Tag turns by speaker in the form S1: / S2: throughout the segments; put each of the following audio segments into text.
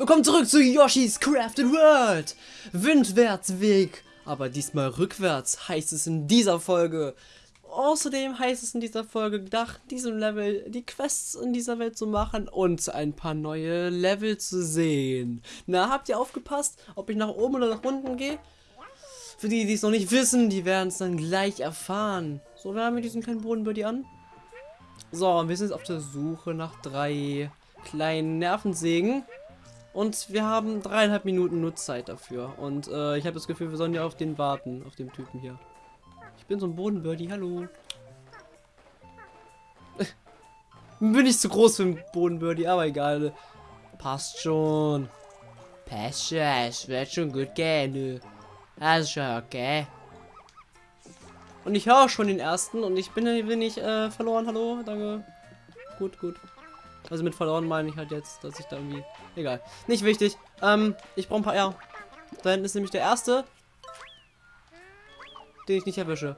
S1: Willkommen zurück zu Yoshi's Crafted World. Windwärtsweg, aber diesmal rückwärts heißt es in dieser Folge. Außerdem heißt es in dieser Folge, nach diesem Level die Quests in dieser Welt zu machen und ein paar neue Level zu sehen. Na, habt ihr aufgepasst, ob ich nach oben oder nach unten gehe? Für die, die es noch nicht wissen, die werden es dann gleich erfahren. So, wir haben wir diesen kleinen Bodenbirdie an. So, wir sind jetzt auf der Suche nach drei kleinen Nervensägen. Und wir haben dreieinhalb Minuten Nutzzeit dafür. Und äh, ich habe das Gefühl, wir sollen ja auf den warten, auf dem Typen hier. Ich bin so ein Bodenbirdie, hallo. bin ich zu groß für einen Bodenbirdie, aber egal. Passt schon. Passt schon, es wird schon gut gehen, Also schon okay. Und ich höre schon den ersten und ich bin, bin ich äh, verloren, hallo, danke. Gut, gut. Also mit verloren meine ich halt jetzt, dass ich da irgendwie... Egal. Nicht wichtig. Ähm, ich brauche ein paar... Ja. Da hinten ist nämlich der erste. Den ich nicht erwische.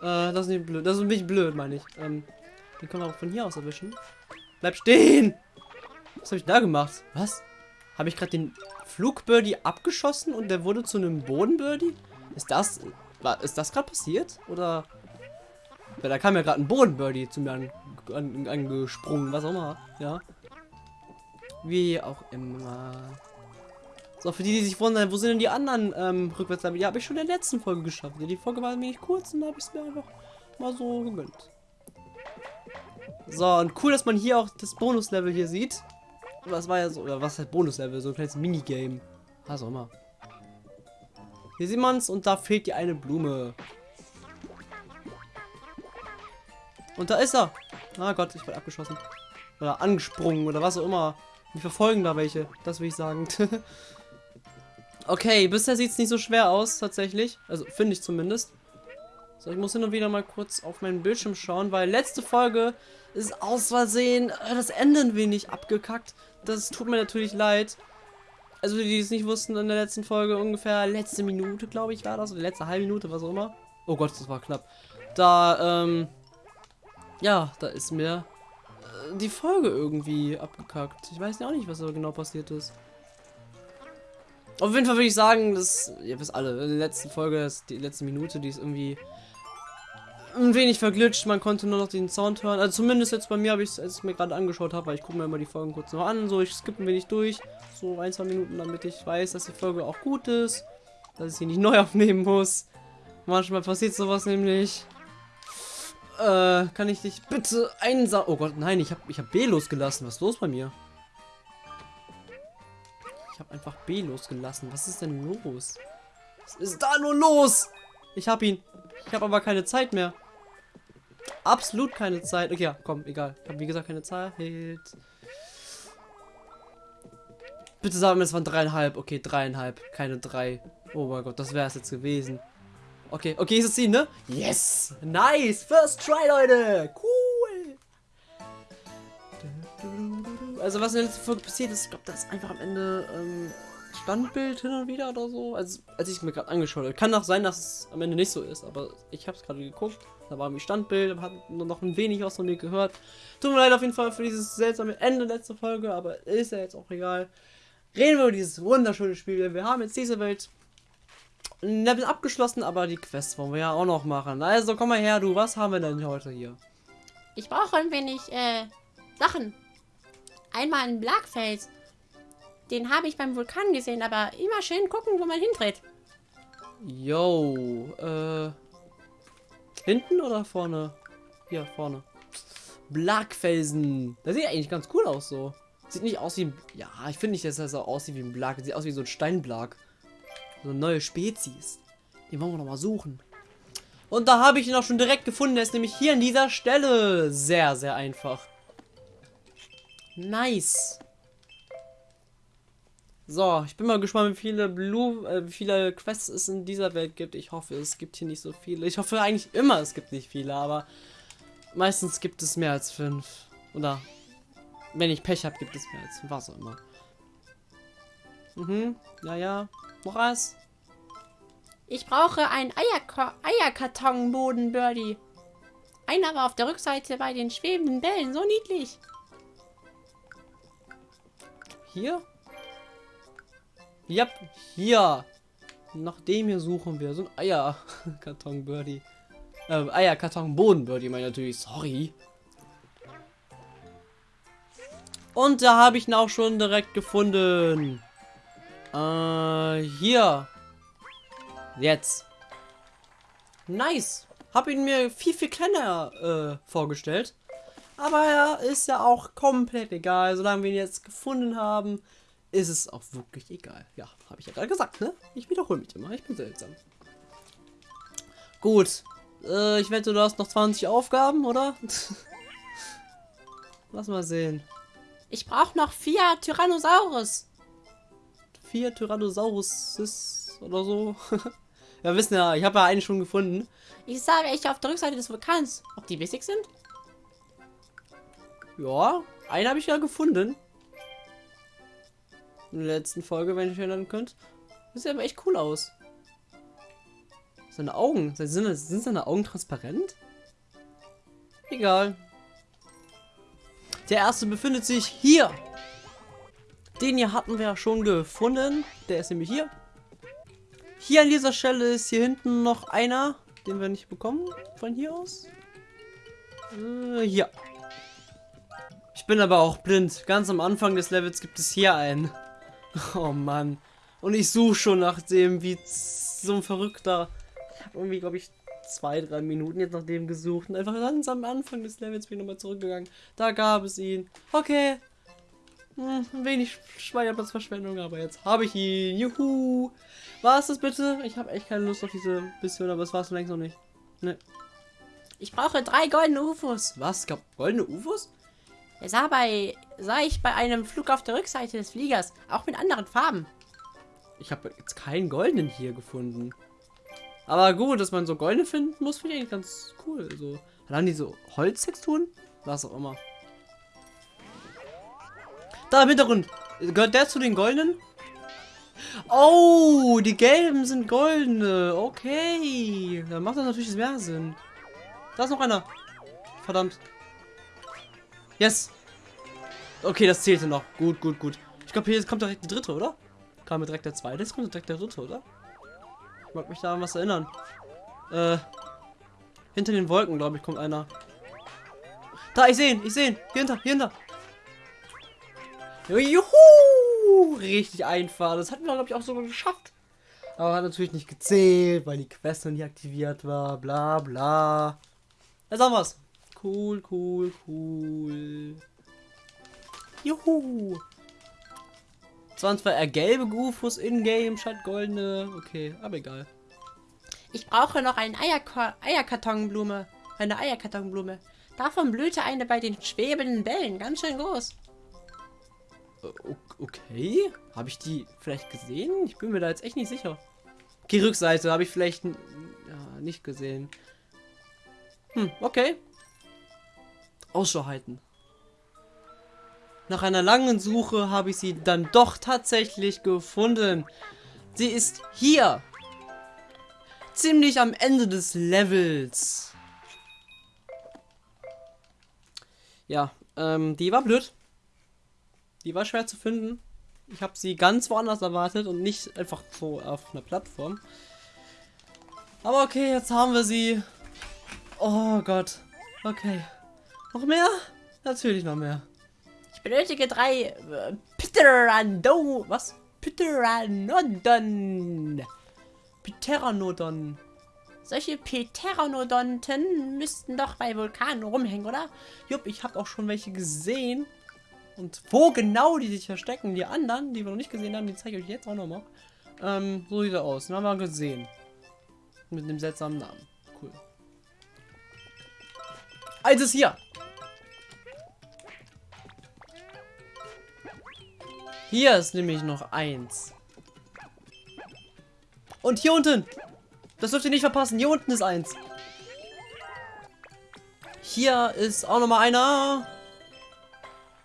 S1: Äh, das ist nicht blöd. Das ist bisschen blöd, meine ich. Ähm, den können wir auch von hier aus erwischen. Bleib stehen! Was habe ich da gemacht? Was? Habe ich gerade den Flugbirdie abgeschossen und der wurde zu einem Bodenbirdie? Ist das... War, ist das gerade passiert? Oder... Weil da kam ja gerade ein Bodenbirdie zu mir an an, angesprungen, was auch immer. Ja. Wie auch immer. So, für die, die sich wundern, wo sind denn die anderen ähm, Rückwärtslevel? Ja, habe ich schon in der letzten Folge geschafft. Ja, die Folge war nämlich kurz und da habe ich es mir einfach mal so gegönnt. So, und cool, dass man hier auch das Bonuslevel hier sieht. Was war ja so, oder was heißt Bonuslevel? So ein kleines Minigame. Was auch immer. Hier sieht man es und da fehlt die eine Blume. Und da ist er. Ah Gott, ich werde abgeschossen. Oder angesprungen oder was auch immer. Die verfolgen da welche. Das will ich sagen. okay, bisher sieht es nicht so schwer aus, tatsächlich. Also, finde ich zumindest. So, ich muss hin und wieder mal kurz auf meinen Bildschirm schauen, weil letzte Folge ist aus Versehen äh, das Ende ein wenig abgekackt. Das tut mir natürlich leid. Also, die, die es nicht wussten, in der letzten Folge ungefähr letzte Minute, glaube ich, war das. Oder letzte halbe Minute, was auch immer. Oh Gott, das war knapp. Da, ähm, ja, da ist mir äh, die Folge irgendwie abgekackt. Ich weiß ja auch nicht, was da genau passiert ist. Auf jeden Fall würde ich sagen, dass, ihr wisst alle, in der letzten Folge, das, die letzte Minute, die ist irgendwie ein wenig verglitscht. Man konnte nur noch den Sound hören. Also zumindest jetzt bei mir habe ich es, als ich mir gerade angeschaut habe, weil ich gucke mir immer die Folgen kurz noch an. So, ich skippe ein wenig durch. So ein, zwei Minuten, damit ich weiß, dass die Folge auch gut ist. Dass ich sie nicht neu aufnehmen muss. Manchmal passiert sowas nämlich. Äh, kann ich dich bitte einsam... Oh Gott, nein, ich habe ich hab B losgelassen. Was ist los bei mir? Ich habe einfach B losgelassen. Was ist denn los? Was ist da nur los? Ich habe ihn. Ich habe aber keine Zeit mehr. Absolut keine Zeit. Okay, ja, komm, egal. Ich habe wie gesagt keine Zeit. Bitte sagen wir, es waren dreieinhalb. Okay, dreieinhalb. Keine drei. Oh mein Gott, das wäre es jetzt gewesen. Okay, okay, ist es ihn, ne? Yes! Nice! First try, Leute! Cool! Also, was in der letzten Folge passiert ist, ich glaube, das ist einfach am Ende ähm, Standbild hin und wieder oder so. Also, als ich es mir gerade angeschaut habe. Kann auch sein, dass es am Ende nicht so ist, aber ich habe es gerade geguckt. Da war irgendwie Standbild, hat nur noch ein wenig was von mir gehört. Tut mir leid auf jeden Fall für dieses seltsame Ende letzter Folge, aber ist ja jetzt auch egal. Reden wir über dieses wunderschöne Spiel. Wir haben jetzt diese Welt Level abgeschlossen, aber die Quest wollen wir ja auch noch machen. Also komm mal her, du. Was haben wir denn heute hier?
S2: Ich brauche ein wenig äh, Sachen. Einmal ein Blagfels. Den habe ich beim Vulkan gesehen, aber immer schön gucken, wo man hindreht.
S1: Yo, äh. Hinten oder vorne? Hier, vorne. Blagfelsen. Das sieht eigentlich ganz cool aus so. Sieht nicht aus wie ein. Ja, ich finde nicht, dass das so aussieht wie ein Blag. Sieht aus wie so ein Steinblag. So eine neue Spezies. Den wollen wir noch mal suchen. Und da habe ich ihn auch schon direkt gefunden. Der ist nämlich hier an dieser Stelle. Sehr, sehr einfach. Nice. So, ich bin mal gespannt, wie viele Blue, äh, wie viele Quests es in dieser Welt gibt. Ich hoffe, es gibt hier nicht so viele. Ich hoffe eigentlich immer, es gibt nicht viele, aber meistens gibt es mehr als fünf. Oder wenn ich Pech habe, gibt es mehr als fünf, was auch immer. Mhm, ja, ja. Noch was?
S2: Ich brauche einen Eierka Eierkartonboden, Birdie. Einer war auf der Rückseite bei den schwebenden Bällen. So niedlich.
S1: Hier? Ja, hier. Nach dem hier suchen wir. So ein Eierkarton Birdie. Äh, Eierkarton Boden Birdie, meine natürlich. Sorry. Und da habe ich ihn auch schon direkt gefunden. Äh, hier. Jetzt. Nice. Hab ihn mir viel, viel kleiner äh, vorgestellt. Aber er ist ja auch komplett egal. Solange wir ihn jetzt gefunden haben, ist es auch wirklich egal. Ja, habe ich ja gerade gesagt, ne? Ich wiederhole mich immer. Ich bin seltsam. Gut. Äh, ich wette, du hast noch 20 Aufgaben, oder? Lass mal sehen.
S2: Ich brauche noch vier Tyrannosaurus.
S1: Vier Tyrannosaurus oder so. ja, wissen ja, ich habe ja einen schon gefunden.
S2: Ich sage welche auf der Rückseite des Vulkans. Ob die wichtig sind?
S1: Ja, einen habe ich ja gefunden. In der letzten Folge, wenn ich erinnern könnt. Das sieht aber echt cool aus. Seine Augen. Sind, sind seine Augen transparent? Egal. Der erste befindet sich hier. Den hier hatten wir ja schon gefunden. Der ist nämlich hier. Hier an dieser Stelle ist hier hinten noch einer, den wir nicht bekommen. Von hier aus. Äh, hier. Ich bin aber auch blind. Ganz am Anfang des Levels gibt es hier einen. Oh Mann. Und ich suche schon nach dem, wie so ein Verrückter. Ich habe irgendwie, glaube ich, zwei, drei Minuten jetzt nach dem gesucht. Und einfach ganz am Anfang des Levels bin ich nochmal zurückgegangen. Da gab es ihn. Okay. Hm, ein wenig Speicherplatzverschwendung, aber jetzt habe ich ihn. Juhu. War es das bitte? Ich habe echt keine Lust auf diese Mission, aber es war es längst noch nicht. Ne.
S2: Ich brauche drei goldene UFOs.
S1: Was? Gab goldene UFOs?
S2: Er sah, bei, sah ich bei einem Flug auf der Rückseite des Fliegers, auch mit anderen Farben.
S1: Ich habe jetzt keinen goldenen hier gefunden. Aber gut, dass man so goldene finden muss, finde ich eigentlich ganz cool. So. Dann die so Holztexturen? Was auch immer. Da im Hintergrund. Gehört der zu den goldenen? Oh, die gelben sind goldene. Okay. Dann macht das natürlich mehr Sinn. Da ist noch einer. Verdammt. Yes. Okay, das zählte noch. Gut, gut, gut. Ich glaube, hier kommt direkt die dritte, oder? Kam mir direkt der zweite, jetzt kommt direkt der dritte, oder? Ich mag mich da an was erinnern. Äh, hinter den Wolken, glaube ich, kommt einer. Da, ich sehe ihn, ich sehe ihn. Hier hinter, hier hinter. Juhu! Richtig einfach. Das hatten wir, glaube ich, auch sogar geschafft. Aber hat natürlich nicht gezählt, weil die Quest noch nicht aktiviert war. Bla, bla. Jetzt haben wir's. Cool, cool, cool. Juhu. Es waren zwar eher gelbe Gufus in-game statt goldene. Okay, aber egal.
S2: Ich brauche noch eine Eierko Eierkartonblume. Eine Eierkartonblume. Davon blühte eine bei den schwebenden Bällen. Ganz schön groß.
S1: Okay. Habe ich die vielleicht gesehen? Ich bin mir da jetzt echt nicht sicher. Okay, Rückseite habe ich vielleicht ja, nicht gesehen. Hm, okay. Ausschau halten. Nach einer langen Suche habe ich sie dann doch tatsächlich gefunden. Sie ist hier. Ziemlich am Ende des Levels. Ja, ähm, die war blöd. Die war schwer zu finden. Ich habe sie ganz woanders erwartet und nicht einfach so auf einer Plattform. Aber okay, jetzt haben wir sie. Oh Gott. Okay. Noch mehr? Natürlich noch mehr
S2: benötige drei äh, Pteranodon. Was? Pteranodon.
S1: Pteranodon.
S2: Solche Pteranodonten müssten doch bei Vulkanen rumhängen, oder?
S1: Jupp, ich habe auch schon welche gesehen. Und wo genau die sich verstecken, die anderen, die wir noch nicht gesehen haben, die zeige ich euch jetzt auch noch mal. Ähm, so sieht er aus. Den haben wir gesehen. Mit einem seltsamen Namen. Cool. Eins ist hier. Hier ist nämlich noch eins. Und hier unten. Das dürft ihr nicht verpassen. Hier unten ist eins. Hier ist auch noch mal einer.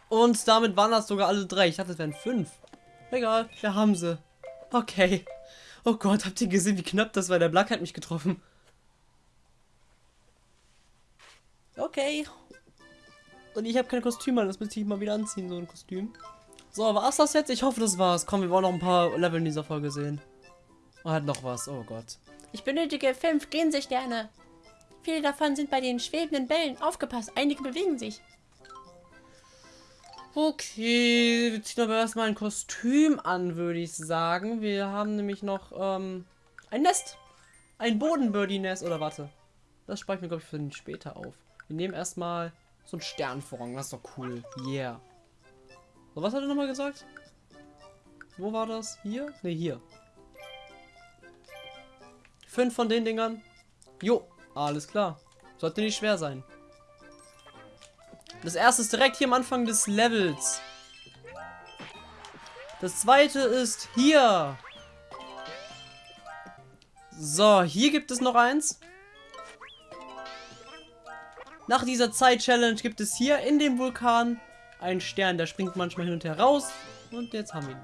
S1: Und damit waren das sogar alle drei. Ich dachte, es wären fünf. Egal, wir haben sie. Okay. Oh Gott, habt ihr gesehen, wie knapp das war? Der Black hat mich getroffen. Okay. Und ich habe kein Kostüm an. Das müsste ich mal wieder anziehen, so ein Kostüm. So, war's das jetzt? Ich hoffe, das war's. Komm, wir wollen noch ein paar Level in dieser Folge sehen. Oh, hat noch was. Oh Gott.
S2: Ich benötige fünf Gänsesterne. Viele davon sind bei den schwebenden Bällen. Aufgepasst, einige bewegen sich.
S1: Okay, wir ziehen aber erstmal ein Kostüm an, würde ich sagen. Wir haben nämlich noch ähm, ein Nest. Ein Bodenbirdie-Nest. Oder warte. Das spare ich mir, glaube ich, für den später auf. Wir nehmen erstmal so einen Sternvorrang. Das ist doch cool. Yeah. So, was hat er nochmal gesagt? Wo war das? Hier? Ne, hier. Fünf von den Dingern. Jo, alles klar. Sollte nicht schwer sein. Das erste ist direkt hier am Anfang des Levels. Das zweite ist hier. So, hier gibt es noch eins. Nach dieser Zeit-Challenge gibt es hier in dem Vulkan einen Stern, der springt manchmal hin und her raus. Und jetzt haben wir ihn.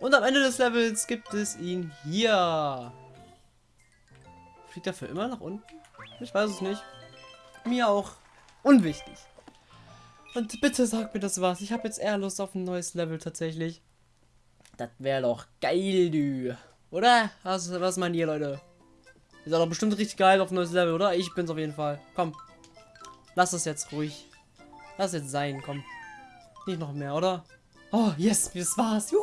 S1: Und am Ende des Levels gibt es ihn hier. Fliegt er für immer nach unten? Ich weiß es nicht. Mir auch unwichtig. Und bitte sag mir das was. Ich habe jetzt eher Lust auf ein neues Level tatsächlich. Das wäre doch geil, du. Oder? Was, was meint ihr, Leute? Ist doch bestimmt richtig geil auf ein neues Level, oder? Ich bin's auf jeden Fall. Komm. Lass es jetzt ruhig. Lass es jetzt sein, komm. Nicht noch mehr, oder? Oh, yes, das war's. Juhu!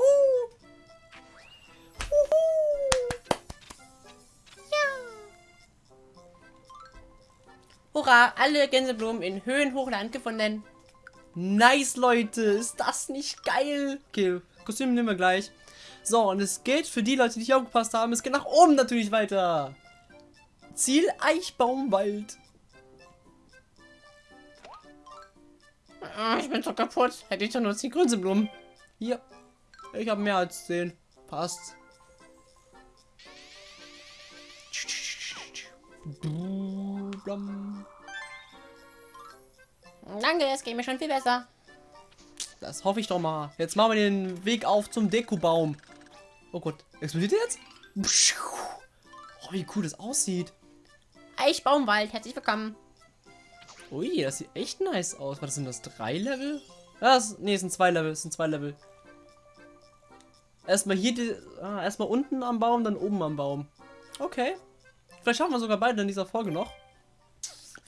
S2: Hurra, alle Gänseblumen in Höhenhochland gefunden.
S1: Nice, Leute. Ist das nicht geil? Okay, Kostüm nehmen wir gleich. So, und es geht für die Leute, die nicht aufgepasst haben, es geht nach oben natürlich weiter. Ziel Eichbaumwald.
S2: Ah, Ich bin so kaputt. Hätte ich doch nur 10 Grünzeblumen.
S1: Hier. Ich habe mehr als 10. Passt.
S2: Danke, es geht mir schon viel besser.
S1: Das hoffe ich doch mal. Jetzt machen wir den Weg auf zum Dekobaum. Oh Gott. Explodiert jetzt? Oh, wie cool das aussieht.
S2: Eichbaumwald, herzlich willkommen.
S1: Ui, das sieht echt nice aus. Was sind das? Drei Level? Ja, das, nee, es sind zwei Level. Es sind zwei Level. Erstmal hier, die, ah, erstmal unten am Baum, dann oben am Baum. Okay. Vielleicht schaffen wir sogar beide in dieser Folge noch.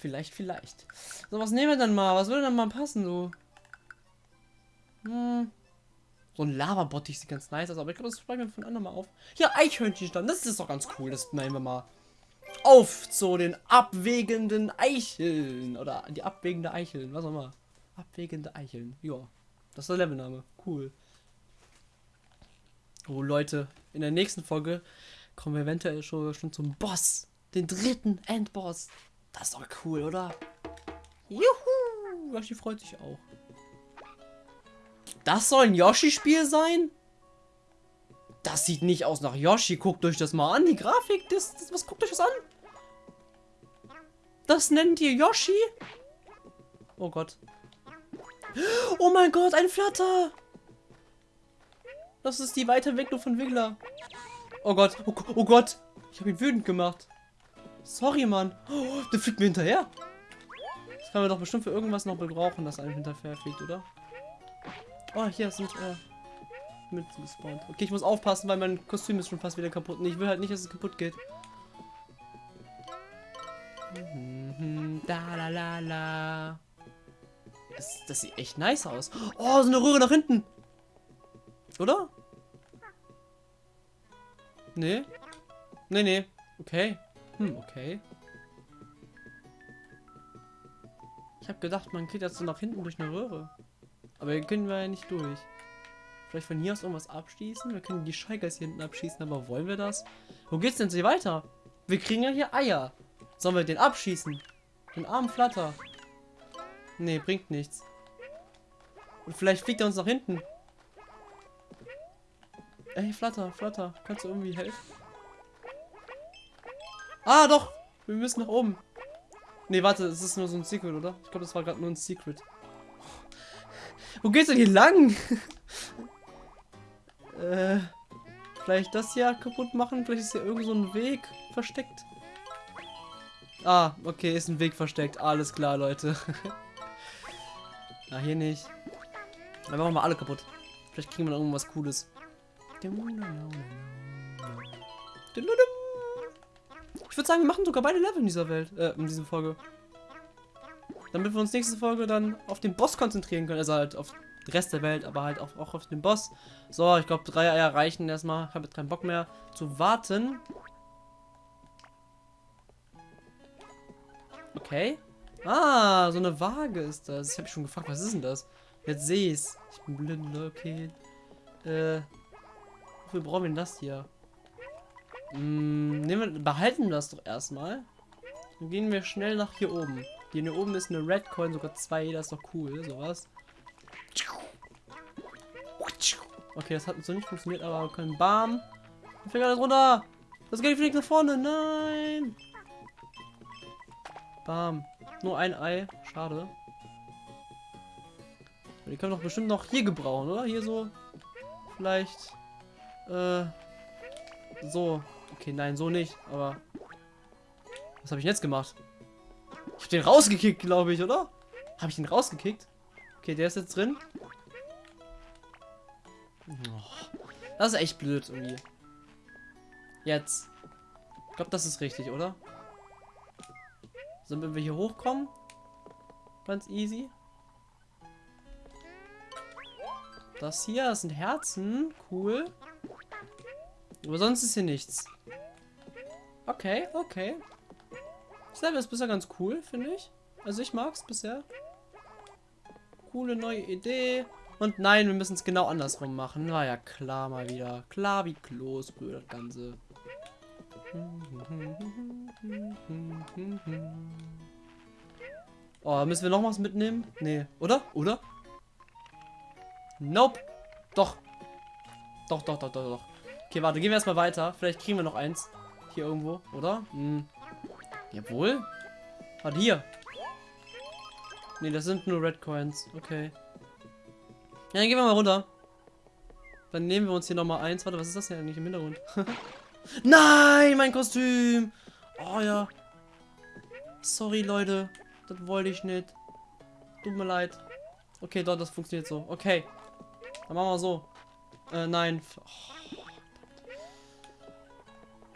S1: Vielleicht, vielleicht. So, was nehmen wir denn mal? Was würde denn mal passen, so? Hm. So ein Lava-Bottich sieht ganz nice aus, aber ich glaube, das sparen wir von anderen mal auf. Ja, Eichhörnchenstand, das ist doch ganz cool. Das nehmen wir mal auf zu den abwägenden Eicheln. Oder die abwägende Eicheln, was auch immer. Abwägende Eicheln, ja. Das ist der Levelname. Cool. Oh, Leute, in der nächsten Folge kommen wir eventuell schon, schon zum Boss. Den dritten Endboss. Das ist doch cool, oder? Juhu! Yoshi freut sich auch. Das soll ein Yoshi-Spiel sein? Das sieht nicht aus nach Yoshi. Guckt euch das mal an. Die Grafik, das, das was guckt euch das an? Das nennt ihr Yoshi? Oh Gott. Oh mein Gott, ein Flatter. Das ist die Weiterentwicklung von Wiggler. Oh Gott, oh, oh Gott. Ich habe ihn wütend gemacht. Sorry, Mann. Oh, der fliegt mir hinterher. Das kann man doch bestimmt für irgendwas noch gebrauchen, dass einem hinterher fliegt, oder? Oh, hier sind äh, mit gespawnt. Okay, ich muss aufpassen, weil mein Kostüm ist schon fast wieder kaputt. Und ich will halt nicht, dass es kaputt geht. Mhm, Da la la la. Das, das sieht echt nice aus. Oh, so eine Röhre nach hinten. Oder? Nee. Nee, nee. Okay. Hm, okay. Ich habe gedacht, man geht jetzt so nach hinten durch eine Röhre. Aber hier können wir ja nicht durch. Vielleicht von hier aus irgendwas abschießen? Wir können die Scheigers hier hinten abschießen, aber wollen wir das? Wo geht's denn so weiter? Wir kriegen ja hier Eier. Sollen wir den abschießen? Den armen Flatter. Nee, bringt nichts. Und vielleicht fliegt er uns nach hinten. Ey, Flatter, Flatter, kannst du irgendwie helfen? Ah, doch! Wir müssen nach oben. Nee, warte, es ist nur so ein Secret, oder? Ich glaube, das war gerade nur ein Secret. Wo geht's denn hier lang? äh, vielleicht das hier kaputt machen? Vielleicht ist hier irgend so ein Weg versteckt. Ah, okay, ist ein Weg versteckt. Alles klar, Leute. Na, hier nicht. Dann machen wir alle kaputt. Vielleicht kriegen wir noch irgendwas Cooles. Ich würde sagen, wir machen sogar beide Level in dieser Welt, äh, in dieser Folge. Damit wir uns nächste Folge dann auf den Boss konzentrieren können. Also halt auf den Rest der Welt, aber halt auch, auch auf den Boss. So, ich glaube, drei Eier reichen erstmal. Ich habe jetzt keinen Bock mehr zu warten. Okay. Ah, so eine Waage ist das. Ich habe schon gefragt, was ist denn das? Jetzt sehe ich's. Ich bin blind, okay. Äh, wofür brauchen wir denn das hier? Hm, nehmen wir, behalten das doch erstmal. Dann gehen wir schnell nach hier oben. Hier oben ist eine Red Coin, sogar zwei, das ist doch cool, sowas. Okay, das hat so nicht funktioniert, aber wir können Bam. Ich fliegt alles runter. Das Geld fliegt nach vorne. Nein. Bam. Nur ein Ei. Schade. Die können doch bestimmt noch hier gebrauchen, oder? Hier so. Vielleicht. Äh. So. Okay, nein, so nicht. Aber. Was habe ich jetzt gemacht? Ich habe den rausgekickt, glaube ich, oder? Habe ich den rausgekickt? Okay, der ist jetzt drin. Das ist echt blöd irgendwie. Jetzt. Ich glaube, das ist richtig, oder? So, wenn wir hier hochkommen. Ganz easy. Das hier, das sind Herzen. Cool. Aber sonst ist hier nichts. Okay, okay. Das Level ist bisher ganz cool, finde ich. Also ich mag es bisher. Coole neue Idee. Und nein, wir müssen es genau andersrum machen. War ja klar mal wieder. Klar wie Kloßbrühe, das Ganze. Oh, müssen wir noch was mitnehmen? Nee, oder? Oder? Nope. Doch. Doch, doch, doch, doch, doch. Okay, warte, gehen wir erstmal weiter. Vielleicht kriegen wir noch eins. Hier irgendwo, oder? Hm. Jawohl. Warte, hier. Nee, das sind nur Red Coins. Okay. Ja, dann gehen wir mal runter. Dann nehmen wir uns hier nochmal eins. Warte, was ist das denn eigentlich im Hintergrund? Nein, mein Kostüm. Oh ja. Sorry, Leute. Das wollte ich nicht. Tut mir leid. Okay, dort, das funktioniert so. Okay. Dann machen wir so. Äh, nein. Oh.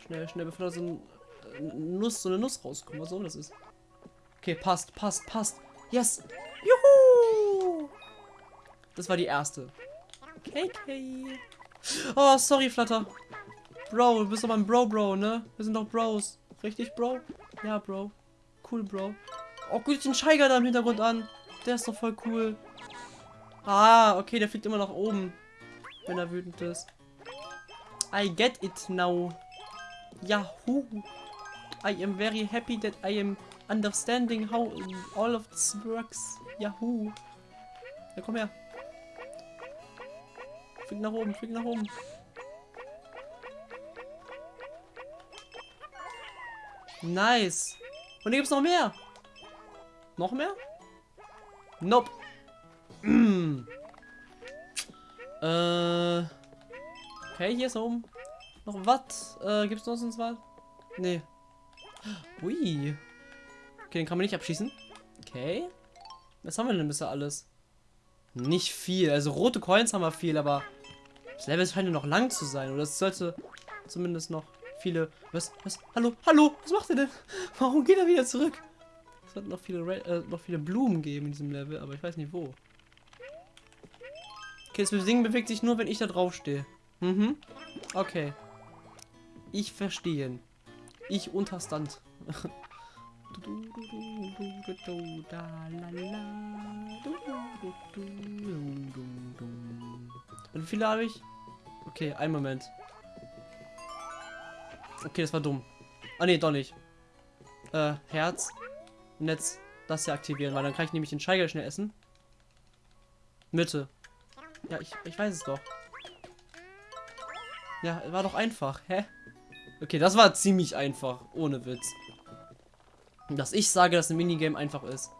S1: Schnell, schnell, bevor da so ein äh, Nuss, so eine Nuss rauskommt. Was soll das ist? Okay, passt, passt, passt. Yes. Juhu. Das war die erste. KK. Oh, sorry, Flutter. Bro, du bist doch mein Bro, Bro, ne? Wir sind doch Bros. Richtig, Bro? Ja, Bro. Cool, Bro. Oh, gut, den Scheiger da im Hintergrund an. Der ist doch voll cool. Ah, okay, der fliegt immer nach oben. Wenn er wütend ist. I get it now. Yahoo. I am very happy that I am understanding how all of this works. Yahoo. Ja, komm her. Flieg nach oben, flieg nach oben. Nice. Und hier gibt's noch mehr. Noch mehr? Nope. Äh. Okay, hier ist oben. Noch was? Äh, gibt's noch sonst was? Nee. Ui. Okay, den kann man nicht abschießen. Okay. Was haben wir denn bisher alles? Nicht viel. Also rote Coins haben wir viel, aber das Level scheint ja noch lang zu sein. Oder es sollte zumindest noch viele... Was? Was? Hallo? Hallo? Was macht er denn? Warum geht er wieder zurück? Es wird noch viele, äh, noch viele Blumen geben in diesem Level, aber ich weiß nicht wo. Okay, das Ding bewegt sich nur, wenn ich da drauf stehe. Mhm. Okay. Ich verstehe. Ich unterstand. Und wie viele habe ich? Okay, ein Moment. Okay, das war dumm. Ah ne, doch nicht. Äh, Herz. Und jetzt das hier aktivieren, weil dann kann ich nämlich den Scheiger schnell essen. Mitte. Ja, ich, ich weiß es doch. Ja, war doch einfach. Hä? Okay, das war ziemlich einfach. Ohne Witz. Dass ich sage, dass ein Minigame einfach ist.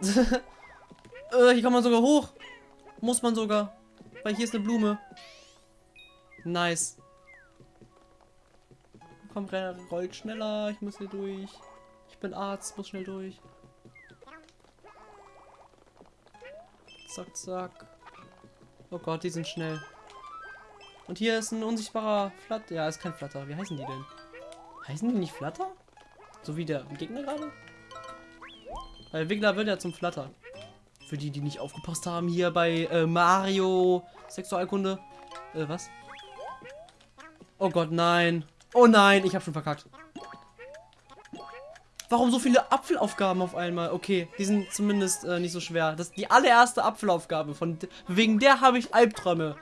S1: äh, hier kann man sogar hoch. Muss man sogar. Weil hier ist eine Blume. Nice. Komm, rollt schneller. Ich muss hier durch. Ich bin Arzt, muss schnell durch. Zack, zack. Oh Gott, die sind schnell. Und hier ist ein unsichtbarer Flatter. Ja, ist kein Flatter. Wie heißen die denn? Heißen die nicht Flatter? So wie der Gegner gerade? Weil Wiggler wird ja zum Flatter. Für die, die nicht aufgepasst haben, hier bei äh, Mario Sexualkunde. Äh, was? Oh Gott, nein. Oh nein, ich habe schon verkackt. Warum so viele Apfelaufgaben auf einmal? Okay, die sind zumindest äh, nicht so schwer. Das ist die allererste Apfelaufgabe. Von, wegen der habe ich Albträume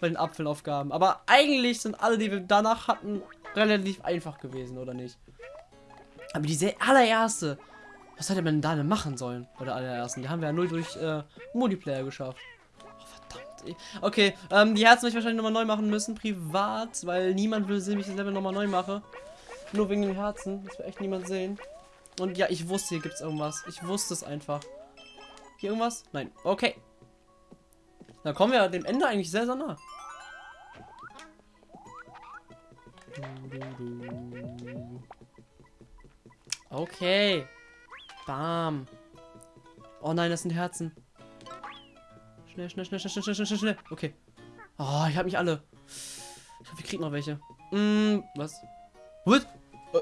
S1: bei den Apfelaufgaben. Aber eigentlich sind alle, die wir danach hatten, relativ einfach gewesen, oder nicht? Aber diese allererste, was hätte man da denn machen sollen? Bei der allerersten, die haben wir ja nur durch äh, Multiplayer geschafft. Oh, verdammt. Okay, ähm, die Herzen werde ich wahrscheinlich nochmal neu machen müssen, privat, weil niemand will sehen, wie ich das Level nochmal neu mache. Nur wegen den Herzen, das will echt niemand sehen. Und ja, ich wusste, hier gibt es irgendwas. Ich wusste es einfach. Hier irgendwas? Nein. Okay. Da kommen wir dem Ende eigentlich sehr, sehr nah. Okay. Bam. Oh nein, das sind Herzen. Schnell, schnell, schnell, schnell, schnell, schnell, schnell, schnell. Okay. Oh, ich habe nicht alle. Ich hoffe, ich krieg noch welche. Mm, was? What? Äh.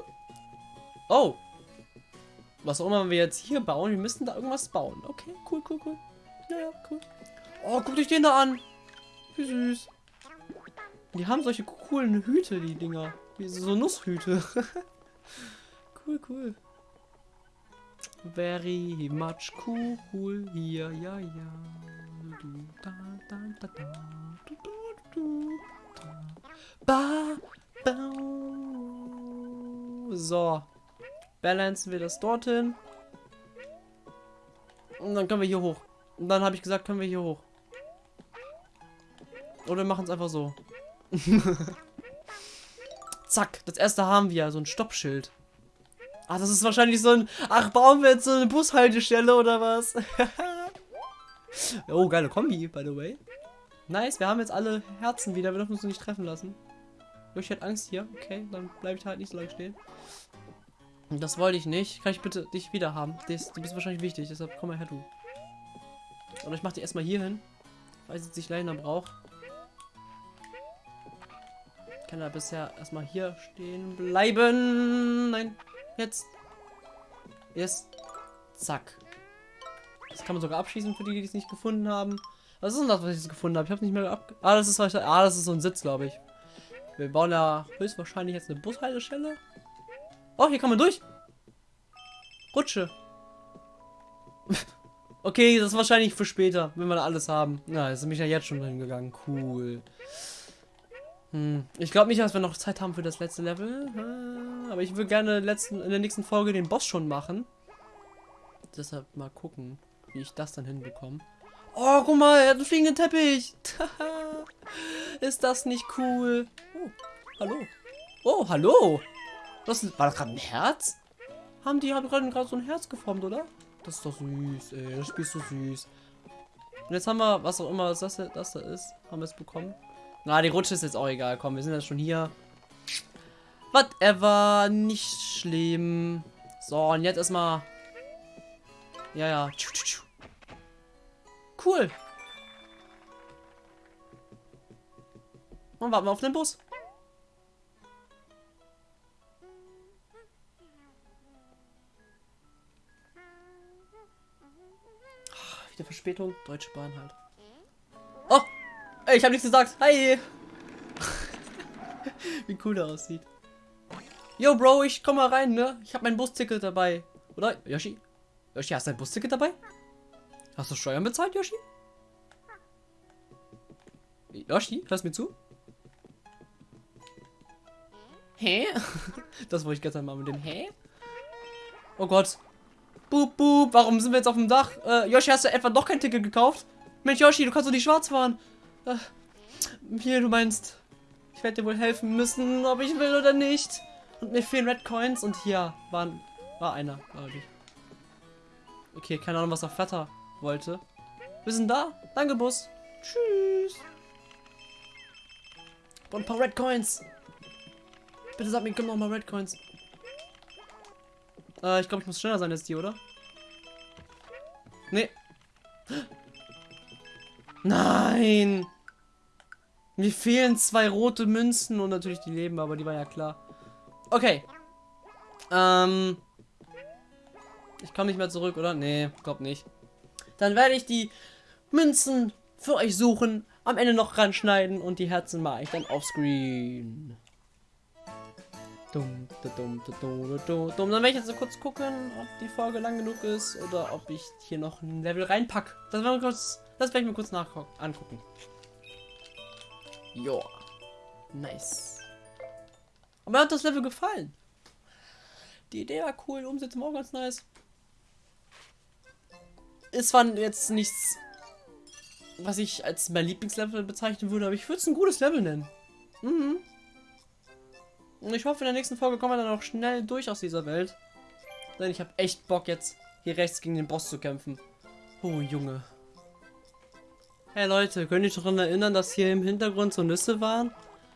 S1: Oh. Was auch immer wir jetzt hier bauen, wir müssen da irgendwas bauen. Okay, cool, cool, cool. Ja, ja, cool. Oh, guckt euch den da an. Wie süß. Die haben solche coolen Hüte, die Dinger. Wie so Nusshüte. cool, cool. Very much cool hier, ja, ja. Du, da, da, da, da, du, du, du. Ba, ba. So. Balancen wir das dorthin. Und dann können wir hier hoch. Und dann habe ich gesagt, können wir hier hoch. Oder wir machen es einfach so. Zack, das erste haben wir, so ein Stoppschild. Ah, das ist wahrscheinlich so ein... Ach, bauen wir jetzt so eine Bushaltestelle oder was? oh, geile Kombi, by the way. Nice, wir haben jetzt alle Herzen wieder. Wir dürfen uns nicht treffen lassen. Ich hätte Angst hier. Okay, dann bleibe ich halt nicht so lange stehen. Das wollte ich nicht. Kann ich bitte dich wieder haben? Das, du bist wahrscheinlich wichtig, deshalb komm mal her, du. Oder ich mach die erstmal hier hin. Weil sie sich leider braucht. Kann er bisher erstmal hier stehen bleiben. Nein. Jetzt. Jetzt. Zack. Das kann man sogar abschießen für die, die es nicht gefunden haben. Was ist denn das, was ich jetzt gefunden habe? Ich habe nicht mehr ab. Ah, das ist ah, das ist so ein Sitz, glaube ich. Wir bauen ja höchstwahrscheinlich jetzt eine Bushaltestelle. Oh, hier kann man durch. Rutsche. okay, das ist wahrscheinlich für später, wenn wir alles haben. Na, jetzt bin ich ja jetzt schon hingegangen. Cool. Hm. Ich glaube nicht, dass wir noch Zeit haben für das letzte Level. Aber ich würde gerne letzten, in der nächsten Folge den Boss schon machen. Deshalb mal gucken, wie ich das dann hinbekomme. Oh, guck mal, er hat einen fliegenden Teppich. ist das nicht cool? Oh, hallo. Oh, hallo. Das war das gerade ein Herz? Haben die haben gerade so ein Herz geformt, oder? Das ist doch süß, ey. Das Spiel ist so süß. Und jetzt haben wir, was auch immer das, das da ist, haben wir es bekommen. Na, die Rutsche ist jetzt auch egal. Komm, wir sind jetzt schon hier. Whatever. Nicht schlimm. So, und jetzt erstmal. Ja, ja. Cool. Und warten wir auf den Bus. Wieder Verspätung. Deutsche Bahn halt. Oh! Ich habe nichts gesagt. Hi! Wie cool der aussieht. Yo, Bro, ich komm mal rein, ne? Ich habe mein Busticket dabei. Oder? Yoshi? Yoshi, hast du ein Busticket dabei? Hast du Steuern bezahlt, Yoshi? Yoshi, hörst mir zu? Hä? Das wollte ich gestern mal mit dem Hä? Oh Gott. Boop, boop. Warum sind wir jetzt auf dem Dach? Äh, Yoshi, hast du etwa doch kein Ticket gekauft? Mensch, Yoshi, du kannst doch nicht schwarz fahren. Äh, hier, du meinst, ich werde dir wohl helfen müssen, ob ich will oder nicht. Und mir fehlen Red Coins und hier waren, war einer, glaube ich. Okay, keine Ahnung, was er Vater wollte. Wir sind da. Danke, Bus. Tschüss. Und ein paar Red Coins. Bitte sag mir, komm noch mal Red Coins. Äh, ich glaube, ich muss schneller sein als die, oder? Nee. Nein! Mir fehlen zwei rote Münzen und natürlich die Leben, aber die war ja klar. Okay. Ähm. Ich komme nicht mehr zurück, oder? Nee, glaub nicht. Dann werde ich die Münzen für euch suchen, am Ende noch ranschneiden und die Herzen mache ich dann offscreen. Dumm, dumm, dumm, dumm, dumm. Dann werde ich jetzt kurz gucken, ob die Folge lang genug ist oder ob ich hier noch ein Level reinpack. Das werden wir kurz, das werde ich mir kurz angucken. Joa. Nice. Aber mir hat das Level gefallen. Die Idee war cool, Umsetzung auch ganz nice. Ist zwar jetzt nichts, was ich als mein Lieblingslevel bezeichnen würde, aber ich würde es ein gutes Level nennen. Mhm. Und ich hoffe, in der nächsten Folge kommen wir dann auch schnell durch aus dieser Welt. Denn ich habe echt Bock jetzt hier rechts gegen den Boss zu kämpfen. Oh, Junge. Hey Leute, könnt ihr euch daran erinnern, dass hier im Hintergrund so Nüsse waren?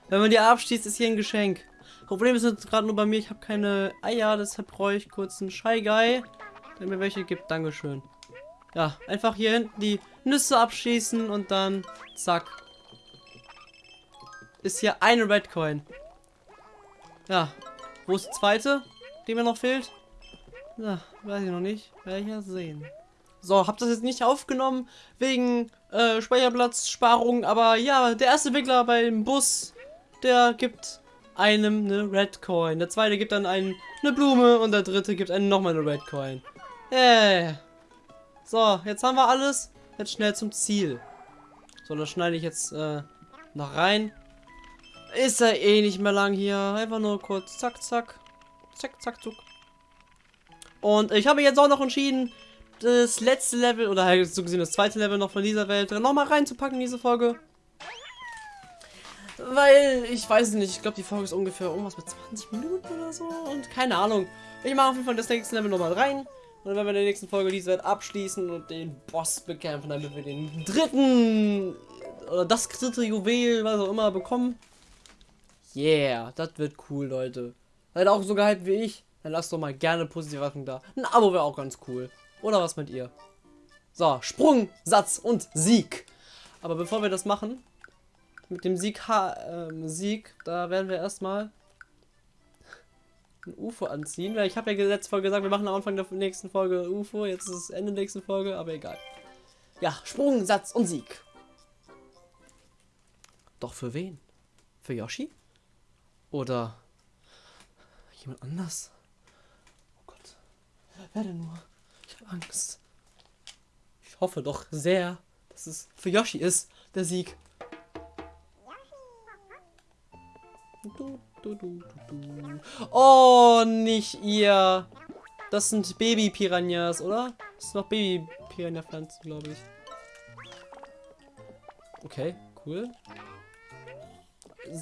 S1: Wenn man die abschießt, ist hier ein Geschenk. Problem ist jetzt gerade nur bei mir, ich habe keine Eier, deshalb brauche ich kurz einen Shy Guy, der mir welche gibt. Dankeschön. Ja, einfach hier hinten die Nüsse abschießen und dann zack. Ist hier eine Red Coin. Ja, wo ist die zweite, die mir noch fehlt? Ja, weiß ich noch nicht. Werde ich ja sehen. So, hab das jetzt nicht aufgenommen wegen äh, Speicherplatzsparung, aber ja, der erste Entwickler beim Bus, der gibt einem eine Red Coin. Der zweite gibt dann einen eine Blume und der dritte gibt einem nochmal eine Red Coin. Äh. So, jetzt haben wir alles. Jetzt schnell zum Ziel. So, das schneide ich jetzt äh, noch rein. Ist ja eh nicht mehr lang hier. Einfach nur kurz zack, zack. Zack, zack, zuck. Und ich habe jetzt auch noch entschieden, das letzte Level, oder halt so gesehen das zweite Level noch von dieser Welt, nochmal reinzupacken in diese Folge. Weil, ich weiß nicht, ich glaube die Folge ist ungefähr irgendwas mit 20 Minuten oder so und keine Ahnung. Ich mache auf jeden Fall das nächste Level nochmal rein. Und dann werden wir in der nächsten Folge diese Welt abschließen und den Boss bekämpfen, damit wir den dritten oder das dritte Juwel, was auch immer, bekommen. Yeah, das wird cool, Leute. Seid auch so gehypt wie ich? Dann lasst doch mal gerne positive Wertung da. Ein Abo wäre auch ganz cool. Oder was mit ihr? So, Sprung, Satz und Sieg. Aber bevor wir das machen, mit dem Sieg, ha ähm, Sieg, da werden wir erstmal ein UFO anziehen. Weil ich habe ja letzte Folge gesagt, wir machen am Anfang der nächsten Folge UFO. Jetzt ist es Ende der nächsten Folge, aber egal. Ja, Sprung, Satz und Sieg. Doch für wen? Für Yoshi? Oder jemand anders? Oh Gott. Wer denn nur? Angst. Ich hoffe doch sehr, dass es für Yoshi ist, der Sieg. Oh, nicht ihr. Das sind Baby-Piranhas, oder? Das sind noch Baby-Piranha-Pflanzen, glaube ich. Okay, cool.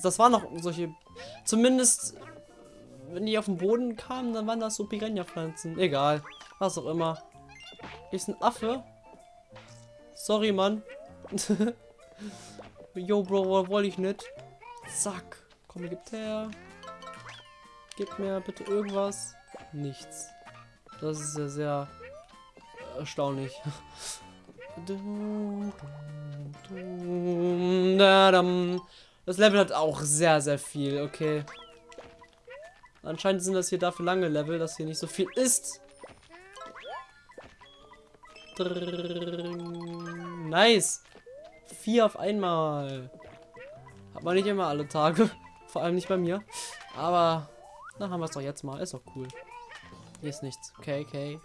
S1: Das waren noch solche... Zumindest, wenn die auf den Boden kamen, dann waren das so Piranha-Pflanzen. Egal. Was auch immer. Ist ein Affe. Sorry, Mann. Yo, Bro, wollte ich nicht. Zack. Komm, gib her. Gib mir bitte irgendwas. Nichts. Das ist ja sehr erstaunlich. Das Level hat auch sehr, sehr viel. Okay. Anscheinend sind das hier dafür lange Level, dass hier nicht so viel ist. Nice. Vier auf einmal. Hat man nicht immer alle Tage. Vor allem nicht bei mir. Aber dann haben wir es doch jetzt mal. Ist doch cool. Hier ist nichts. Okay, okay.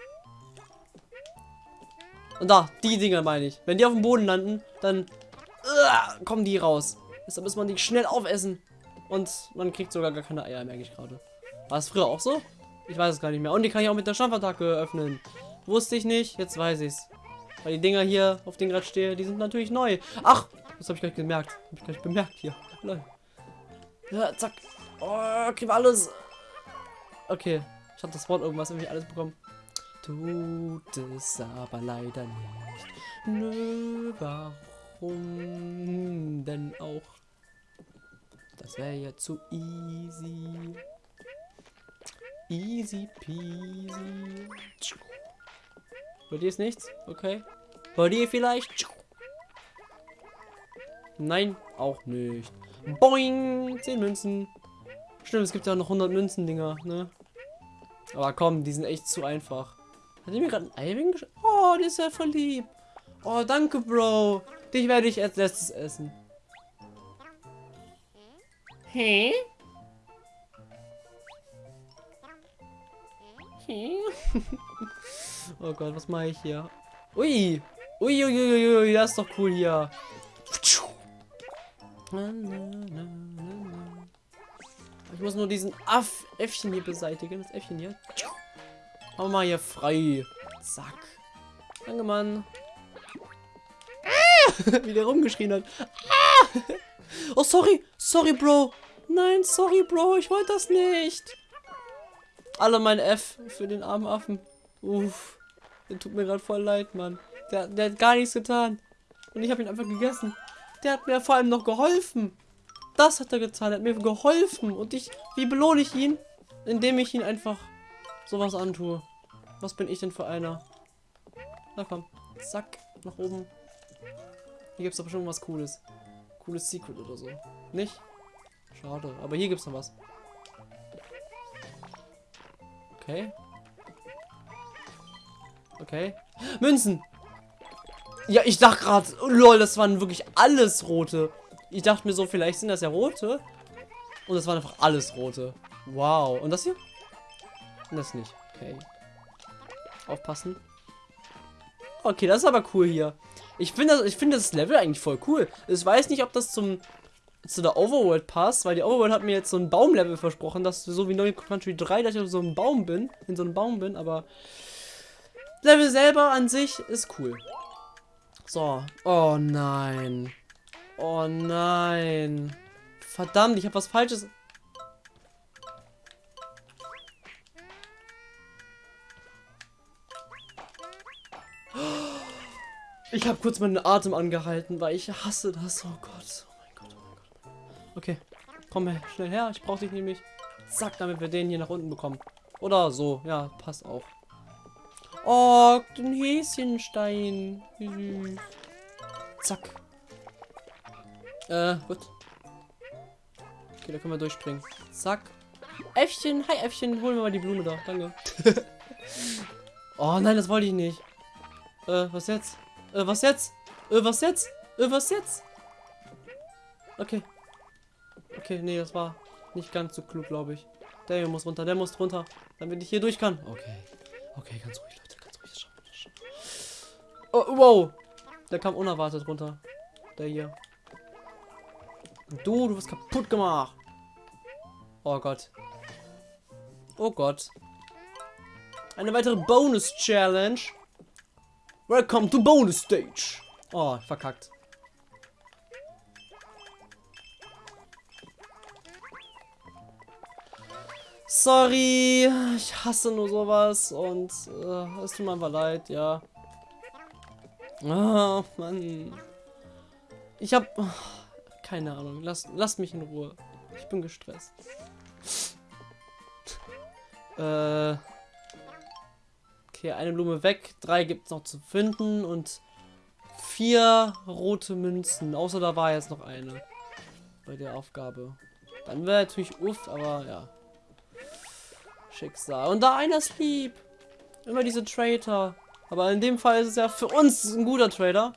S1: Und da, die Dinger meine ich. Wenn die auf dem Boden landen, dann uh, kommen die raus. Deshalb muss man die schnell aufessen. Und man kriegt sogar gar keine Eier, merke ich gerade. War es früher auch so? Ich weiß es gar nicht mehr. Und die kann ich auch mit der Stampfattacke öffnen. Wusste ich nicht, jetzt weiß ich's. Weil die Dinger hier, auf denen gerade stehe, die sind natürlich neu. Ach, das habe ich gleich gemerkt. Habe ich gleich bemerkt hier. Ja, zack. Oh, kriegen wir alles. Okay, ich habe das Wort irgendwas irgendwie alles bekommen. Tut es aber leider nicht. Nö, warum denn auch? Das wäre ja zu easy. Easy peasy. Bei dir ist nichts? Okay. Bei dir vielleicht? Nein, auch nicht. Boing! 10 Münzen. Stimmt, es gibt ja noch 100 Münzen-Dinger, ne? Aber komm, die sind echt zu einfach. Hat die mir gerade ein Ei Oh, der ist ja voll lieb. Oh, danke, Bro. Dich werde ich als letztes essen.
S2: Hä? Hä?
S1: Oh Gott, was mache ich hier? Ui! Ui, ui, ui, ui, ui, das ist doch cool hier. Ich muss nur diesen Aff Äffchen hier beseitigen. Das Äffchen hier. Wir mal hier frei. Zack. Danke, Mann. Ah! Wie der rumgeschrien hat. Ah! Oh, sorry. Sorry, Bro. Nein, sorry, Bro. Ich wollte das nicht. Alle mein F für den armen Affen. Uff. Der tut mir gerade voll leid, Mann. Der, der hat gar nichts getan. Und ich habe ihn einfach gegessen. Der hat mir vor allem noch geholfen. Das hat er getan. Er hat mir geholfen. Und ich, wie belohne ich ihn? Indem ich ihn einfach sowas antue. Was bin ich denn für einer? Na komm. Zack. Nach oben. Hier gibt es aber schon was Cooles. Cooles Secret oder so. Nicht? Schade. Aber hier gibt es noch was. Okay. Okay. Münzen! Ja, ich dachte gerade, oh, lol, das waren wirklich alles rote. Ich dachte mir so, vielleicht sind das ja rote. Und das waren einfach alles rote. Wow. Und das hier? Und das nicht. Okay. Aufpassen. Okay, das ist aber cool hier. Ich finde das, ich finde das Level eigentlich voll cool. Ich weiß nicht, ob das zum zu der Overworld passt, weil die Overworld hat mir jetzt so ein Baumlevel versprochen, dass so wie New Country 3, dass ich auf so einem Baum bin, in so einem Baum bin, aber Level selber an sich ist cool. So. Oh nein. Oh nein. Verdammt, ich habe was Falsches. Ich habe kurz meinen Atem angehalten, weil ich hasse das. Oh Gott. Okay. Komm schnell her. Ich brauche dich nämlich. Zack, damit wir den hier nach unten bekommen. Oder so. Ja, passt auch. Oh, den Häschenstein. Wie. Zack. Äh, gut. Okay, da können wir durchspringen. Zack. Äffchen, hi Äffchen, holen wir mal die Blume da. Danke. oh nein, das wollte ich nicht. Äh, was jetzt? Äh, was jetzt? Äh, was jetzt? Äh, was jetzt? Okay. Okay, nee, das war nicht ganz so klug, glaube ich. Der hier muss runter, der muss runter, damit ich hier durch kann. Okay. Okay, ganz ruhig, Leute, ganz ruhig. Das schaffen. Oh, wow. Der kam unerwartet runter. Der hier. Und du, du wirst kaputt gemacht. Oh Gott. Oh Gott. Eine weitere Bonus-Challenge. Welcome to Bonus Stage. Oh, verkackt. Sorry, ich hasse nur sowas und äh, es tut mir einfach leid, ja. Oh, Mann. Ich hab... oh, keine Ahnung, lasst, lasst mich in Ruhe. Ich bin gestresst. äh... Okay, eine Blume weg, drei gibt es noch zu finden und vier rote Münzen. Außer da war jetzt noch eine bei der Aufgabe. Dann wäre natürlich uff, aber ja. Schicksal. Und da einer ist lieb. Immer diese Traitor. Aber in dem Fall ist es ja für uns ein guter Trader.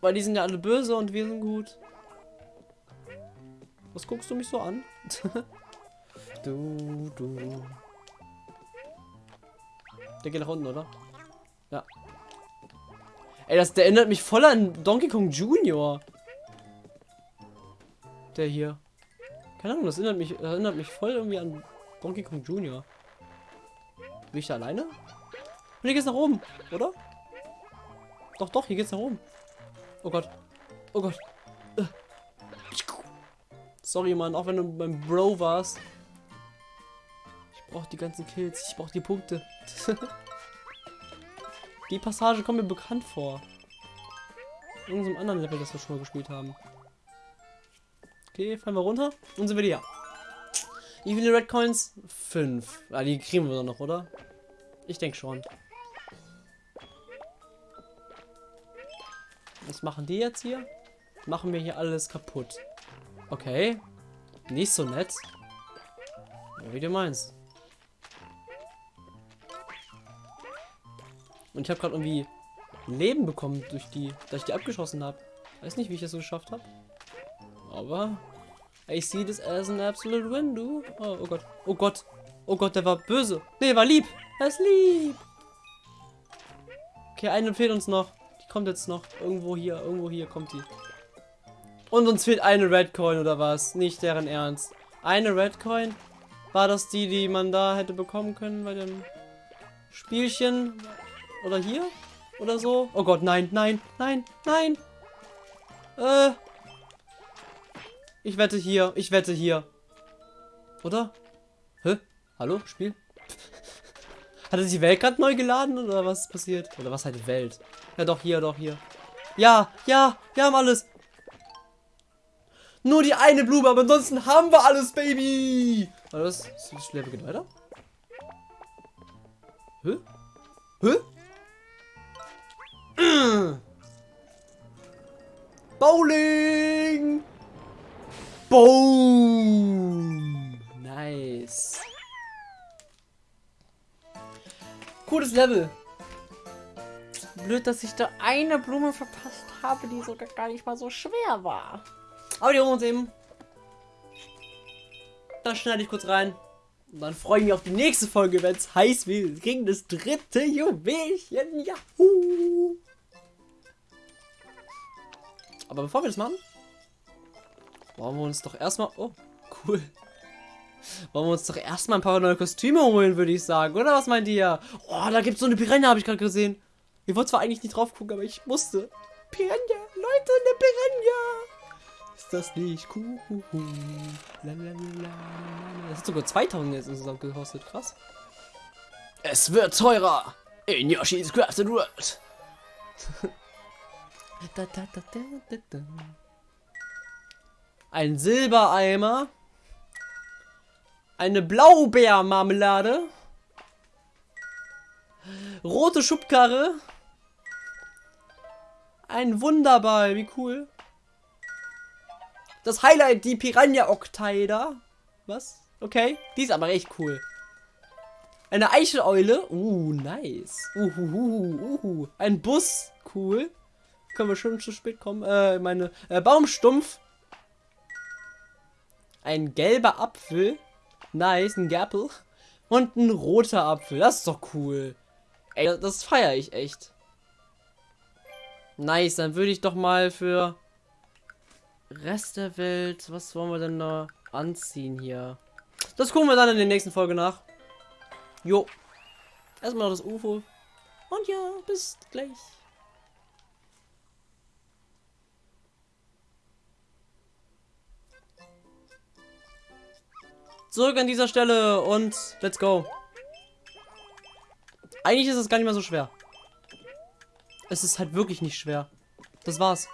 S1: Weil die sind ja alle böse und wir sind gut. Was guckst du mich so an? du, du. Der geht nach unten, oder? Ja. Ey, das, der erinnert mich voll an Donkey Kong Junior. Der hier. Keine Ahnung, das erinnert mich, erinnert mich voll irgendwie an Donkey Kong Junior. Bin ich da alleine? Und hier geht's nach oben, oder? Doch, doch, hier geht's nach oben. Oh Gott. Oh Gott. Äh. Sorry, Mann, auch wenn du beim Bro warst. Ich brauche die ganzen Kills. Ich brauche die Punkte. die Passage kommt mir bekannt vor. In irgendeinem anderen Level, das wir schon mal gespielt haben. Okay, fallen wir runter. Und sind wir hier. Wie viele Red Coins? Fünf. Ah, die kriegen wir noch, oder? Ich denke schon. Was machen die jetzt hier? machen wir hier alles kaputt. Okay. Nicht so nett. Ja, wie du meinst. Und ich habe gerade irgendwie Leben bekommen durch die, dass ich die abgeschossen habe. Weiß nicht, wie ich das so geschafft habe. Aber I see this as an absolute win, du. Oh, oh Gott. Oh Gott. Oh Gott, der war böse. Nee, der war lieb. Er ist lieb. Okay, eine fehlt uns noch. Die kommt jetzt noch. Irgendwo hier, irgendwo hier kommt die. Und uns fehlt eine Red Coin oder was? Nicht deren Ernst. Eine Red Coin? War das die, die man da hätte bekommen können bei dem Spielchen? Oder hier? Oder so? Oh Gott, nein, nein, nein, nein. Äh. Ich wette hier, ich wette hier. Oder? Hä? Hallo, Spiel? Hat er sich die Welt gerade neu geladen oder was ist passiert? Oder was halt Welt? Ja doch, hier, doch, hier. Ja, ja, wir haben alles. Nur die eine Blume, aber ansonsten haben wir alles, Baby. Warte, das, das Level geht weiter. Hä? Hä? Bowling! Boom! Nice. Cooles Level.
S2: Blöd, dass ich da eine Blume verpasst habe, die sogar gar nicht mal so schwer war.
S1: Aber die holen wir uns eben. Das schneide ich kurz rein. Und dann freue ich mich auf die nächste Folge, wenn es heiß wird. Gegen das dritte Juwelchen. Yahoo! Aber bevor wir das machen, wollen wir uns doch erstmal. Oh, cool. Wollen wir uns doch erstmal ein paar neue Kostüme holen, würde ich sagen. Oder was meint ihr? Oh, da gibt es so eine Piranha, habe ich gerade gesehen. Ich wollte zwar eigentlich nicht drauf gucken, aber ich musste. Piranha, Leute, eine Piranha. Ist das nicht cool? Das hat sogar 2000 jetzt insgesamt gekostet. Krass. Es wird teurer in Yoshi's Crafted World. Da, da, da, da, da, da. Ein Silbereimer. Eine Blaubeermarmelade. Rote Schubkarre. Ein Wunderball, wie cool. Das Highlight, die Piranha Octaida. Was? Okay, die ist aber echt cool. Eine Eicheleule. Uh, nice. Uhuhu, uhu. Ein Bus. Cool. Können wir schon zu spät kommen. Äh, meine äh, Baumstumpf. Ein gelber Apfel. Nice, ein Gapple. Und ein roter Apfel. Das ist doch cool. Ey, das, das feiere ich echt. Nice, dann würde ich doch mal für Rest der Welt. Was wollen wir denn da anziehen hier? Das gucken wir dann in der nächsten Folge nach. Jo. Erstmal noch das UFO. Und ja, bis gleich. Zurück an dieser Stelle und let's go. Eigentlich ist es gar nicht mehr so schwer. Es ist halt wirklich nicht schwer. Das war's.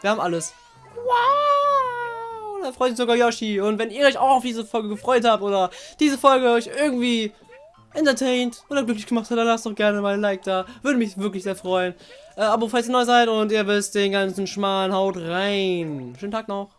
S1: Wir haben alles. Wow! Da freut sich sogar Yoshi. Und wenn ihr euch auch auf diese Folge gefreut habt oder diese Folge euch irgendwie entertained oder glücklich gemacht hat, dann lasst doch gerne mal ein Like da. Würde mich wirklich sehr freuen. Äh, Abo, falls ihr neu seid und ihr wisst den ganzen Schmarrn, haut rein. Schönen Tag noch.